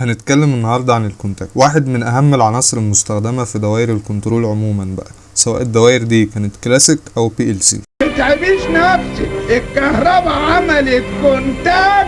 هنتكلم النهاردة عن ال contact. واحد من أهم العناصر المستخدمة في دوائر ال control عموما بقى سواء الدوائر دي كانت كلاسيك أو PLC تتعبيش نفسك الكهرباء عملت contact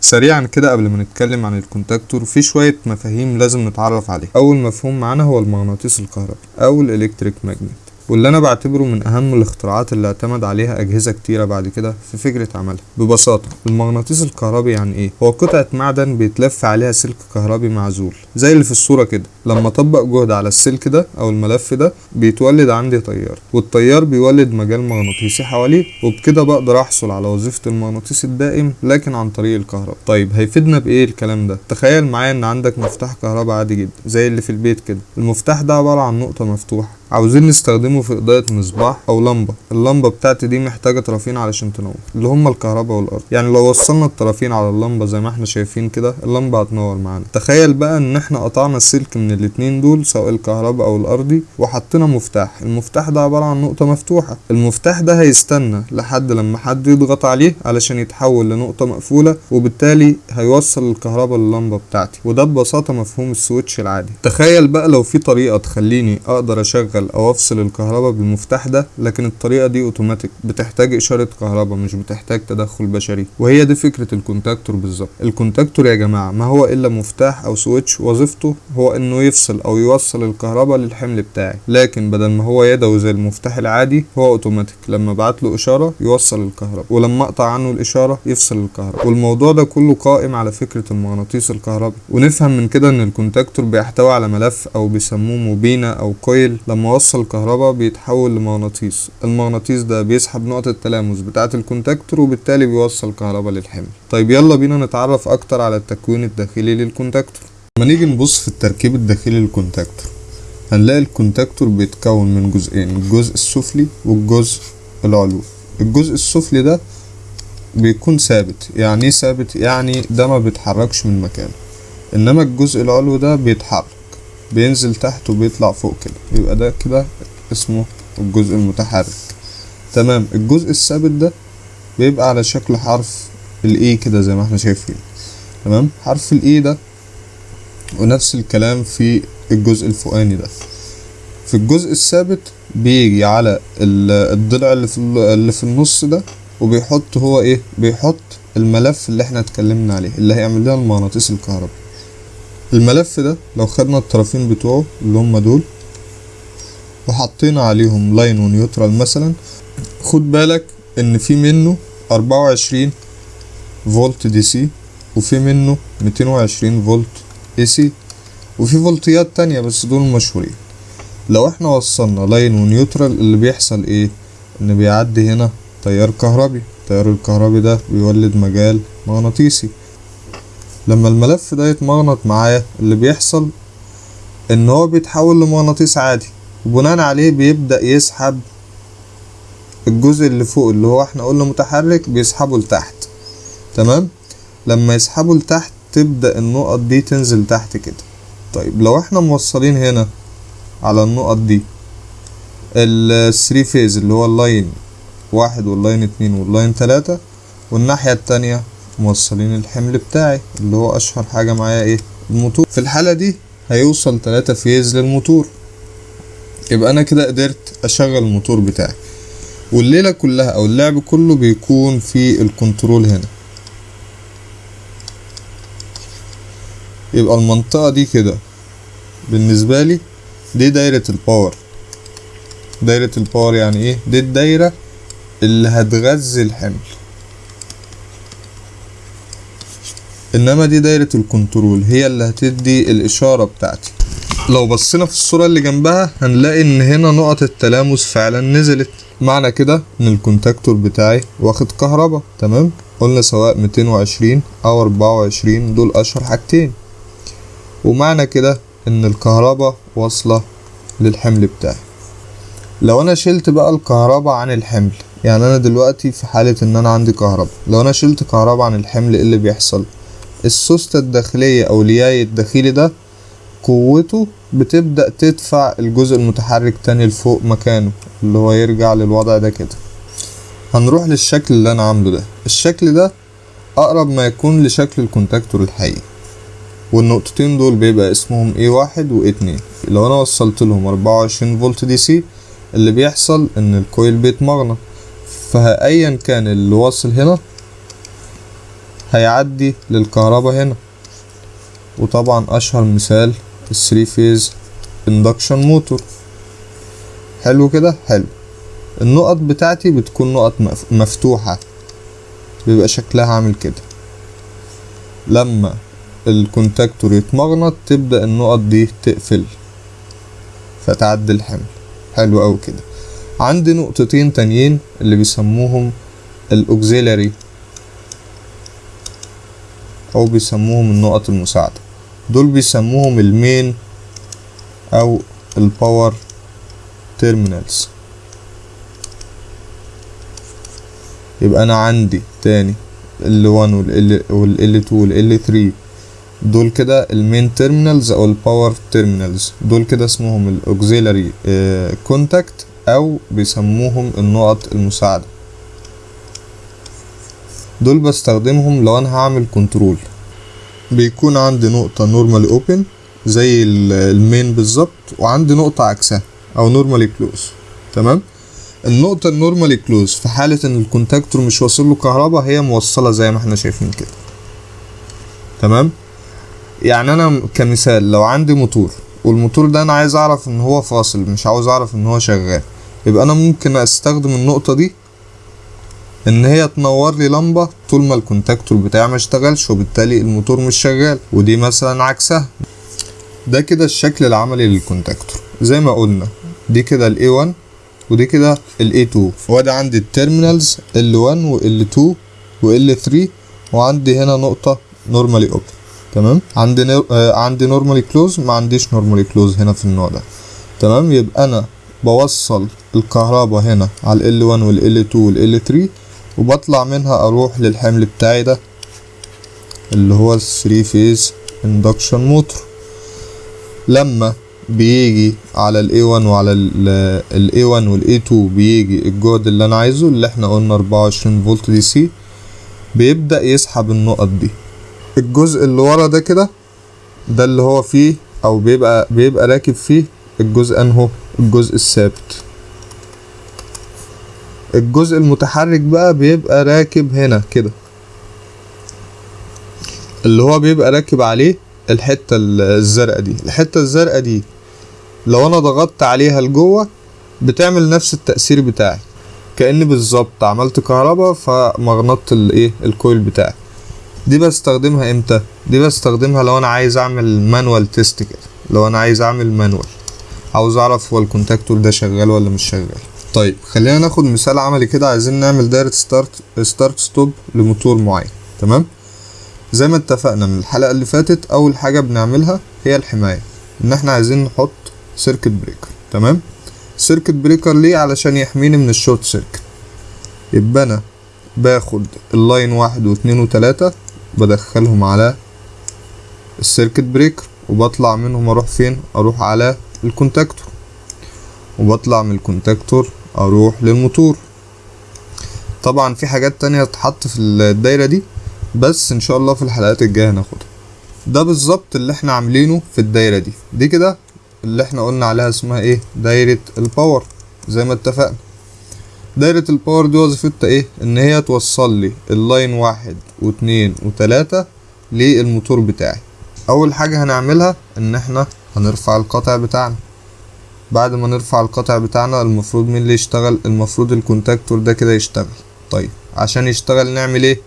سريعا كده قبل ما نتكلم عن ال contactor في شوية مفاهيم لازم نتعرف عليها. أول مفهوم معانا هو المغناطيس الكهربي أو ال electric magnet. واللي أنا بعتبره من أهم الاختراعات اللي اعتمد عليها أجهزة كتيرة بعد كده في فكرة عملها. ببساطة المغناطيس الكهربي يعني إيه؟ هو قطعة معدن بيتلف عليها سلك كهربي معزول زي اللي في الصورة كده. لما أطبق جهد على السلك ده أو الملف ده بيتولد عندي تيار والتيار بيولد مجال مغناطيسي حواليه وبكده بقدر أحصل على وظيفة المغناطيس الدائم لكن عن طريق الكهرباء. طيب هيفيدنا بإيه الكلام ده؟ تخيل معايا إن عندك مفتاح كهرباء عادي جدا زي اللي في البيت كده. المفتاح ده عبارة عن نقطة مفتوحة. عاوزين نستخدمه في إضاءة مصباح أو لمبة. اللمبة بتاعتي دي محتاجة طرفين علشان تنور. اللي هما الكهرباء والأرض. يعني لو وصلنا الطرفين على اللمبة زي ما إحنا شايفين كده اللمبة هتنور معانا. تخيل بقى إن إحنا قطعنا السلك من الاتنين دول سواء الكهرباء أو الأرضي وحطينا مفتاح. المفتاح ده عبارة عن نقطة مفتوحة. المفتاح ده هيستنى لحد لما حد يضغط عليه علشان يتحول لنقطة مقفولة وبالتالي هيوصل الكهرباء لللمبة بتاعتي. وده ببساطة مفهوم السويتش العادي. تخيل بقى لو في طريقة تخليني أقدر أشغل أو افصل الكهرباء بالمفتاح ده لكن الطريقة دي اوتوماتيك بتحتاج إشارة كهرباء مش بتحتاج تدخل بشري. وهي دي فكرة ال contactor بالظبط. ال contactor يا جماعة ما هو إلا مفتاح أو switch وظيفته هو إنه يفصل أو يوصل الكهرباء للحمل بتاعي. لكن بدل ما هو يدوي زي المفتاح العادي هو اوتوماتيك لما أبعت له إشارة يوصل الكهرباء. ولما أقطع عنه الإشارة يفصل الكهرباء. والموضوع ده كله قائم على فكرة المغناطيس الكهربي ونفهم من كده إن ال contactor بيحتوي على ملف أو بيسموه موبينه أو coil لما وصل الكهرباء بيتحول لمغناطيس. المغناطيس ده بيسحب نقطة التلامس بتاعة ال contactor وبالتالي بيوصل كهرباء للحمل. طيب يلا بينا نتعرف أكتر على التكوين الداخلي لل contactor. لما نيجي نبص في التركيب الداخلي لل contactor هنلاقي ال contactor بيتكون من جزئين الجزء السفلي والجزء العلوي. الجزء السفلي ده بيكون ثابت. يعني إيه ثابت؟ يعني ده ما بيتحركش من مكانه. إنما الجزء العلوي ده بيتحرك. بينزل تحت وبيطلع فوق كده. يبقى ده كده اسمه الجزء المتحرك. تمام. الجزء الثابت ده بيبقى على شكل حرف ال E كده زي ما إحنا شايفين. تمام؟ حرف ال E ده ونفس الكلام في الجزء الفوقاني ده. في الجزء الثابت بيجي على الضلع اللي في اللي في النص ده وبيحط هو إيه؟ بيحط الملف اللي إحنا اتكلمنا عليه اللي هيعمل لنا المغناطيس الكهربي الملف ده لو خدنا الطرفين بتوعه اللي هما دول وحطينا عليهم line و neutral مثلا خد بالك إن في منه أربعة وعشرين volt DC وفي منه ميتين وعشرين volt AC وفي فولتيات تانية بس دول مشهورين. لو إحنا وصلنا line و neutral اللي بيحصل إيه؟ إن بيعدي هنا تيار كهربي التيار الكهربي ده بيولد مجال مغناطيسي. لما الملف ده يتمغنط معايا اللي بيحصل إن هو بيتحول لمغناطيس عادي وبناء عليه بيبدأ يسحب الجزء اللي فوق اللي هو إحنا قلنا متحرك بيسحبه لتحت. تمام؟ لما يسحبه لتحت تبدأ النقط دي تنزل تحت كده. طيب لو إحنا موصلين هنا على النقط دي ال three phase اللي هو ال line واحد وال line اتنين وال line تلاتة والناحية التانية موصلين الحمل بتاعي اللي هو أشهر حاجة معايا إيه؟ الموتور. في الحالة دي هيوصل تلاتة phase للموتور. يبقى أنا كده قدرت أشغل الموتور بتاعي. والليلة كلها أو اللعب كله بيكون في ال control هنا. يبقى المنطقة دي كده. بالنسبة لي دي دايرة ال power دايرة ال power يعني إيه؟ دي الدايرة اللي هتغذي الحمل. إنما دي دايرة ال control هي اللي هتدي الإشارة بتاعتي. لو بصينا في الصورة اللي جنبها هنلاقي إن هنا نقط التلامس فعلا نزلت. معنى كده إن ال contactor بتاعي واخد كهرباء تمام؟ قلنا سواء 220 أو 24 دول أشهر حاجتين. ومعنى كده إن الكهرباء واصلة للحمل بتاعي. لو أنا شلت بقى الكهرباء عن الحمل يعني أنا دلوقتي في حالة إن أنا عندي كهرباء. لو أنا شلت كهرباء عن الحمل إيه اللي بيحصل؟ السوستة الداخلية أو الياي الداخلي ده قوته بتبدأ تدفع الجزء المتحرك تاني لفوق مكانه اللي هو يرجع للوضع ده كده. هنروح للشكل اللي أنا عامله ده. الشكل ده أقرب ما يكون لشكل ال contactor الحقيقي. والنقطتين دول بيبقى اسمهم A1 و A2 لو أنا وصلت لهم 24 volt DC اللي بيحصل إن ال coil بيتمغنط. فأيا كان اللي واصل هنا هيعدي للكهرباء هنا. وطبعا أشهر مثال ال three phase induction motor حلو كده؟ حلو. النقط بتاعتي بتكون نقط مف- مفتوحة. بيبقى شكلها عامل كده. لما ال contactor يتمغنط تبدأ النقط دي تقفل. فتعدي الحمل. حلو أوي كده. عندي نقطتين تانيين اللي بيسموهم ال auxiliary أو بيسموهم النقط المساعدة. دول بيسموهم ال main أو ال power terminals يبقى أنا عندي تاني ال 1 وال وال 2 وال 3 دول كده ال main terminals أو ال power terminals دول كده اسمهم ال auxiliary contact أو بيسموهم النقط المساعدة. دول بستخدمهم لو أنا هعمل control بيكون عندي نقطة normally open زي ال- ال main بالظبط وعندي نقطة عكسها أو normally close تمام؟ النقطة ال normally close في حالة إن ال contactor مش واصل له كهرباء هي موصلة زي ما إحنا شايفين كده. تمام؟ يعني أنا كمثال لو عندي موتور والموتور ده أنا عايز أعرف إن هو فاصل مش عاوز أعرف إن هو شغال يبقى أنا ممكن أستخدم النقطة دي إن هي تنور لي لمبة طول ما ال contactor بتاعي ما اشتغلش وبالتالي الموتور مش شغال ودي مثلا عكسها. ده كده الشكل العملي لل contactor زي ما قلنا دي كده ال A1 ودي كده ال A2 وادي عندي ال terminals L1 و L2 و L3 وعندي هنا نقطة normally open تمام؟ عندي nor... آه عندي normally close ما عنديش normally close هنا في النوع ده. تمام؟ يبقى أنا بوصل الكهرباء هنا على ال L1 وال L2 وال L3 وبطلع منها أروح للحمل بتاعي ده اللي هو ال 3 phase induction motor لما بيجي على ال A1 وعلى ال A1 وال A2 بيجي الجهد اللي أنا عايزه اللي إحنا قلنا 24 فولت DC بيبدأ يسحب النقط دي. الجزء اللي ورا ده كده ده اللي هو فيه أو بيبقى بيبقى راكب فيه الجزء أنهو الجزء الثابت. الجزء المتحرك بقى بيبقى راكب هنا كده. اللي هو بيبقى راكب عليه الحتة الزرقاء دي. الحتة الزرقاء دي لو أنا ضغطت عليها لجوه بتعمل نفس التأثير بتاعي. كأني بالظبط عملت كهرباء فمغنطت الايه ال coil بتاعي. دي بستخدمها إمتى؟ دي بستخدمها لو أنا عايز أعمل manual test كده. لو أنا عايز أعمل manual عاوز أعرف هو ال contactor ده شغال ولا مش شغال. طيب خلينا ناخد مثال عملي كده. عايزين نعمل دايرة start start stop لموتور معين تمام؟ زي ما اتفقنا من الحلقة اللي فاتت أول حاجة بنعملها هي الحماية إن إحنا عايزين نحط circuit breaker تمام؟ circuit breaker ليه؟ علشان يحميني من ال short circuit يبقى أنا باخد ال line واحد واتنين وتلاتة بدخلهم على ال circuit breaker وبطلع منهم أروح فين؟ أروح على ال contactor وبطلع من ال contactor أروح للموتور. طبعا في حاجات تانية تتحط في الدايرة دي بس إن شاء الله في الحلقات الجاية هناخدها. ده بالظبط اللي إحنا عاملينه في الدايرة دي. دي كده اللي إحنا قلنا عليها اسمها إيه؟ دايرة ال power زي ما اتفقنا. دايرة ال power دي وظيفتها إيه؟ إن هي توصل لي ال line واحد واتنين وتلاتة للموتور بتاعي. أول حاجة هنعملها إن إحنا هنرفع القاطع بتاعنا. بعد ما نرفع القاطع بتاعنا المفروض مين اللي يشتغل؟ المفروض ال contactor ده كده يشتغل. طيب عشان يشتغل نعمل إيه؟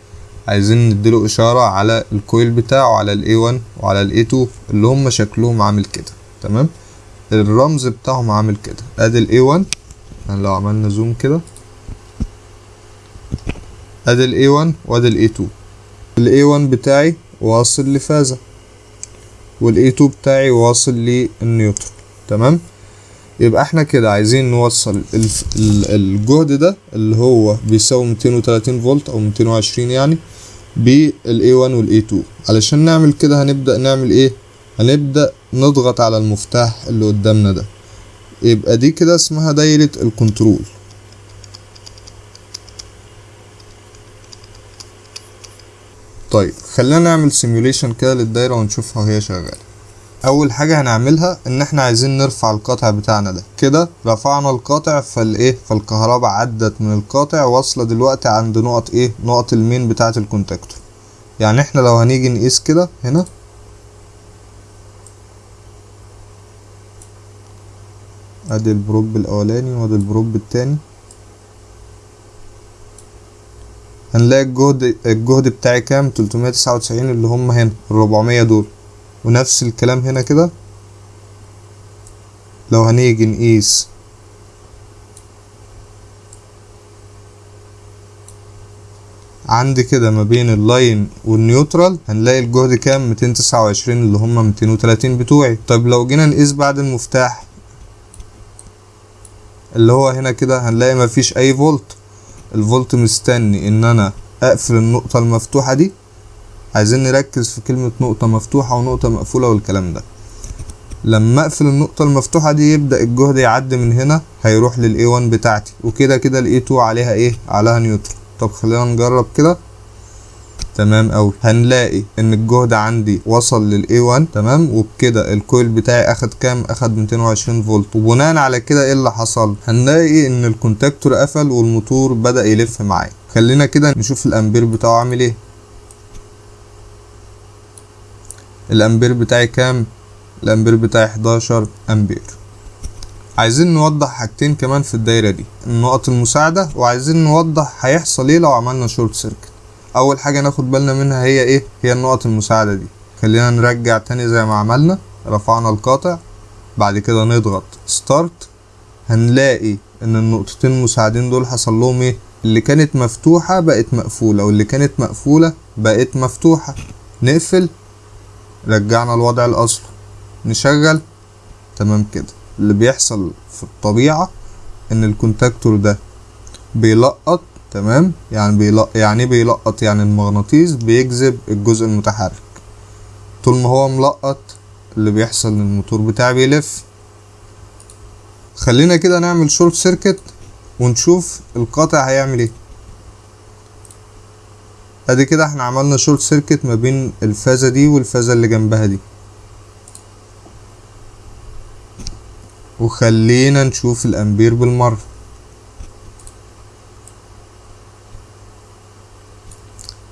عايزين نديله إشارة على الكويل بتاعه على ال A1 وعلى ال A2 اللي هم شكلهم عامل كده. تمام؟ الرمز بتاعهم عامل كده. ادي ال A1 يعني لو عملنا زوم كده. ادي ال A1 وادي ال A2 ال A1 بتاعي واصل لفازة وال A2 بتاعي واصل للنيوترون. تمام؟ يبقى إحنا كده عايزين نوصل الجهد ده اللي هو بيساوي 230 فولت أو 220 يعني بال A1 وال A2 علشان نعمل كده هنبدأ نعمل إيه؟ هنبدأ نضغط على المفتاح اللي قدامنا ده. يبقى دي كده اسمها دايرة ال control. طيب خلينا نعمل simulation كده للدايرة ونشوفها وهي شغالة. أول حاجة هنعملها إن إحنا عايزين نرفع القاطع بتاعنا ده. كده رفعنا القاطع فالإيه؟ فالكهرباء عدت من القاطع واصلة دلوقتي عند نقط إيه؟ نقط ال main بتاعة ال contactor. يعني إحنا لو هنيجي نقيس كده هنا أدي ال probe الأولاني وأدي ال probe التاني. هنلاقي الجهد الجهد بتاعي كام؟ 399 اللي هم هنا ال 400 دول. ونفس الكلام هنا كده؟ لو هنيجي نقيس عندي كده ما بين ال line وال neutral هنلاقي الجهد كام؟ 229 اللي هم 230 بتوعي. طيب لو جينا نقيس بعد المفتاح اللي هو هنا كده هنلاقي مفيش أي فولت. الفولت مستني إن أنا أقفل النقطة المفتوحة دي عايزين نركز في كلمة نقطة مفتوحة ونقطة مقفولة والكلام ده. لما أقفل النقطة المفتوحة دي يبدأ الجهد يعدي من هنا هيروح لل A1 بتاعتي. وكده كده ال A2 عليها إيه؟ عليها neutral طب خلينا نجرب كده. تمام أوي. هنلاقي إن الجهد عندي وصل لل A1 تمام؟ وبكده ال coil بتاعي أخد كام؟ أخد 220 فولت. وبناء على كده إيه اللي حصل؟ هنلاقي إن ال contactor قفل والموتور بدأ يلف معايا. خلينا كده نشوف الأمبير بتاعه عامل إيه. الأمبير بتاعي كام؟ الأمبير بتاعي 11 أمبير. عايزين نوضح حاجتين كمان في الدايرة دي. النقط المساعدة وعايزين نوضح هيحصل إيه لو عملنا short circuit أول حاجة ناخد بالنا منها هي إيه؟ هي النقط المساعدة دي. خلينا نرجع تاني زي ما عملنا رفعنا القاطع بعد كده نضغط start هنلاقي إن النقطتين المساعدين دول حصل لهم إيه؟ اللي كانت مفتوحة بقت مقفولة واللي كانت مقفولة بقت مفتوحة. نقفل رجعنا الوضع الاصلي نشغل. تمام كده. اللي بيحصل في الطبيعة إن ال contactor ده بيلقط تمام؟ يعني بيلقط يعني إيه بيلقط؟ يعني المغناطيس بيجذب الجزء المتحرك. طول ما هو ملقط اللي بيحصل إن الموتور بتاعي بيلف. خلينا كده نعمل short circuit ونشوف القاطع هيعمل إيه. ادي كده إحنا عملنا short circuit ما بين الفازة دي والفازة اللي جنبها دي. وخلينا نشوف الامبير بالمرة.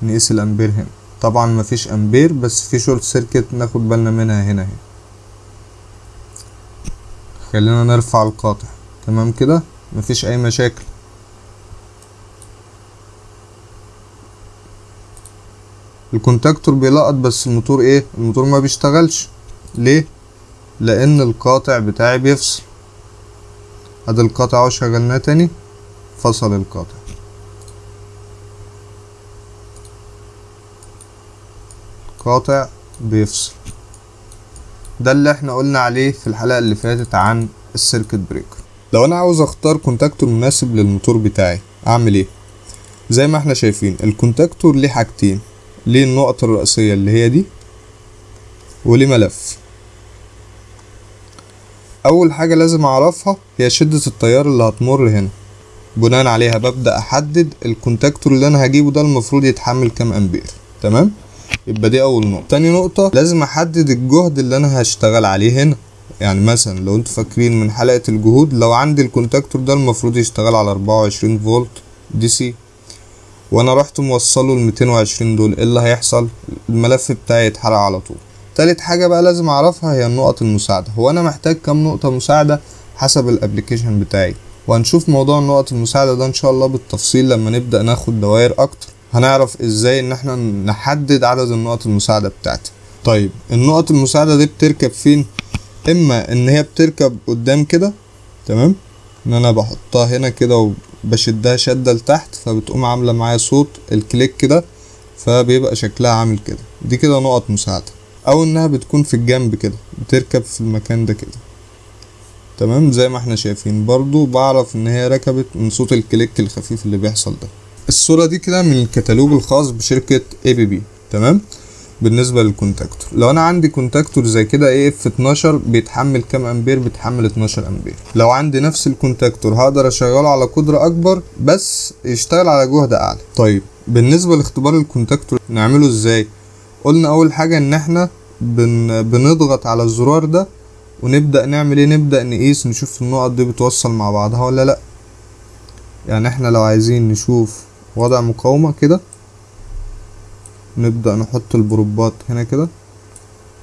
نقيس الامبير هنا. طبعا مفيش امبير بس في short circuit ناخد بالنا منها هنا اهي. خلينا نرفع القاطع. تمام كده؟ مفيش اي مشاكل. ال contactor بيلقط بس الموتور إيه؟ الموتور ما بيشتغلش. ليه؟ لأن القاطع بتاعي بيفصل. أدي القاطع اهو شغلناه تاني. فصل القاطع. قاطع بيفصل. ده اللي إحنا قلنا عليه في الحلقة اللي فاتت عن ال circuit breaker. لو أنا عاوز أختار contactor مناسب للموتور بتاعي أعمل إيه؟ زي ما إحنا شايفين ال contactor ليه حاجتين. ليه النقطة الرئيسية اللي هي دي وليه ملف أول حاجة لازم أعرفها هي شدة التيار اللي هتمر هنا. بناء عليها ببدأ أحدد ال contactor اللي أنا هجيبه ده المفروض يتحمل كام أمبير. تمام؟ يبقى دي أول نقطة. تاني نقطة لازم أحدد الجهد اللي أنا هشتغل عليه هنا. يعني مثلا لو أنتوا فاكرين من حلقة الجهود لو عندي ال contactor ده المفروض يشتغل على 24 فولت DC. وأنا رحت موصله ال 220 دول إيه اللي هيحصل؟ الملف بتاعي يتحرق على طول. تالت حاجة بقى لازم أعرفها هي النقط المساعدة. هو أنا محتاج كام نقطة مساعدة حسب ال application بتاعي؟ وهنشوف موضوع النقط المساعدة ده إن شاء الله بالتفصيل لما نبدأ ناخد دوائر أكتر. هنعرف إزاي إن إحنا نحدد عدد النقط المساعدة بتاعتي. طيب النقط المساعدة دي بتركب فين؟ إما إن هي بتركب قدام كده تمام؟ إن أنا بحطها هنا كده وبشدها شدة لتحت فبتقوم عاملة معايا صوت ال click كده فبيبقى شكلها عامل كده. دي كده نقط مساعدة. أو إنها بتكون في الجنب كده بتركب في المكان ده كده. تمام؟ زي ما إحنا شايفين. برضو بعرف إن هي ركبت من صوت ال click الخفيف اللي بيحصل ده. الصورة دي كده من الكتالوج الخاص بشركة ABB تمام؟ بالنسبة لل contactor. لو أنا عندي contactor زي كده AF 12 بيتحمل كام أمبير؟ بيتحمل 12 أمبير. لو عندي نفس ال contactor هقدر أشغله على قدرة أكبر بس يشتغل على جهد أعلى. طيب بالنسبة لاختبار الكونتاكتور نعمله إزاي؟ قلنا أول حاجة إن إحنا بن بنضغط على الزرار ده ونبدأ نعمل إيه؟ نبدأ نقيس نشوف النقط دي بتوصل مع بعضها ولا لأ. يعني إحنا لو عايزين نشوف وضع مقاومة كده نبدأ نحط البروبات هنا كده.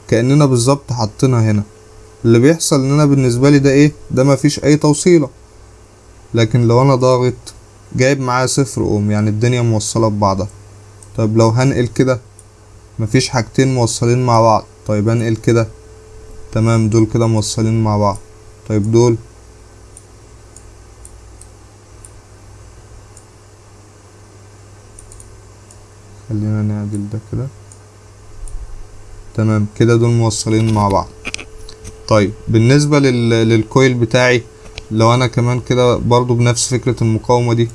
كأننا بالظبط حاطينها هنا. اللي بيحصل إن أنا بالنسبة لي ده إيه؟ ده مفيش أي توصيلة. لكن لو أنا ضاغط جايب معايا صفر اوم يعني الدنيا موصلة ببعضها. طب لو هنقل كده مفيش حاجتين موصلين مع بعض. طيب هنقل كده تمام دول كده موصلين مع بعض. طيب دول خلينا نعدل ده كده. تمام كده دول موصلين مع بعض. طيب بالنسبة لل... للكويل بتاعي لو أنا كمان كده برضو بنفس فكرة المقاومة دي.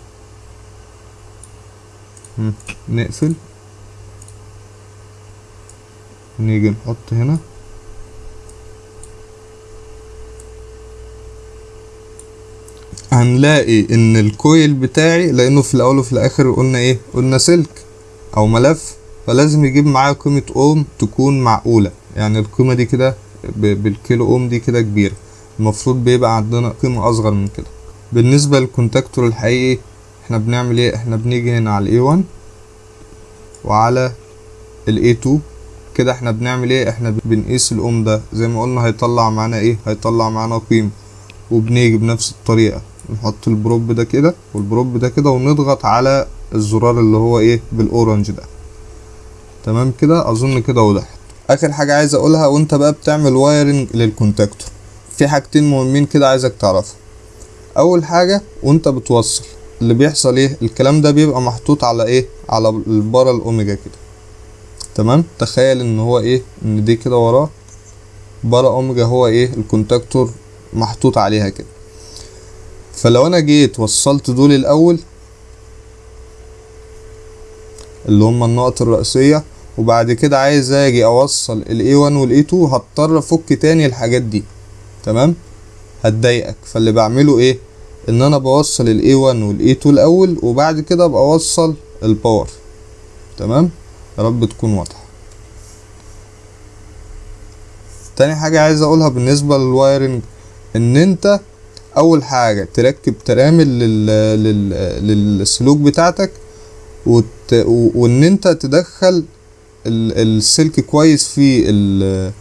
نقفل. ونيجي نحط هنا. هنلاقي إن الكويل بتاعي لأنه في الأول وفي الآخر قلنا إيه؟ قلنا سلك. أو ملف فلازم يجيب معايا قيمة أوم تكون معقولة. يعني القيمة دي كده بالكيلو أوم دي كده كبيرة. المفروض بيبقى عندنا قيمة أصغر من كده. بالنسبة لل contactor الحقيقي إحنا بنعمل إيه؟ إحنا بنيجي هنا على ال A1 وعلى ال A2 كده إحنا بنعمل إيه؟ إحنا بنقيس الأوم ده. زي ما قلنا هيطلع معانا إيه؟ هيطلع معانا قيمة. وبنيجي بنفس الطريقة. نحط ال probe ده كده وال probe ده كده ونضغط على الزرار اللي هو إيه؟ بال orange ده. تمام كده؟ أظن كده وضحت. آخر حاجة عايز أقولها وأنت بقى بتعمل wiring لل contactor. في حاجتين مهمين كده عايزك تعرفهم. أول حاجة وأنت بتوصل. اللي بيحصل إيه؟ الكلام ده بيبقى محطوط على إيه؟ على البارا الأوميجا كده. تمام؟ تخيل إن هو إيه؟ إن دي كده وراه. بارا أوميجا هو إيه؟ ال contactor محطوط عليها كده. فلو أنا جيت وصلت دول الأول اللي هما النقط الرئيسية. وبعد كده عايز أجي أوصل ال A1 وال A2 هضطر أفك تاني الحاجات دي. تمام؟ هتضايقك. فاللي بعمله إيه؟ إن أنا بوصل ال A1 وال A2 الأول وبعد كده بوصل ال power تمام؟ يا رب تكون واضحة. تاني حاجة عايز أقولها بالنسبة لل wiring إن أنت أول حاجة تركب ترامل. لل... للسلوك بتاعتك وت... وإن أنت تدخل ال... السلك كويس في ال...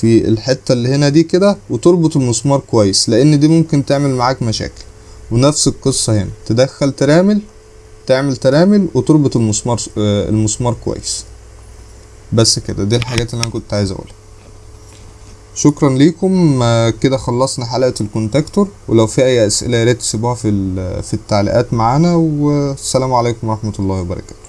في الحتة اللي هنا دي كده وتربط المسمار كويس لأن دي ممكن تعمل معاك مشاكل. ونفس القصة هنا تدخل ترامل تعمل ترامل وتربط المسمار آه، المسمار كويس. بس كده دي الحاجات اللي أنا كنت عايز أقولها. شكرا ليكم. آه، كده خلصنا حلقة ال contactor. ولو في أي أسئلة يا ريت تسيبوها في في التعليقات معانا. والسلام عليكم ورحمة الله وبركاته.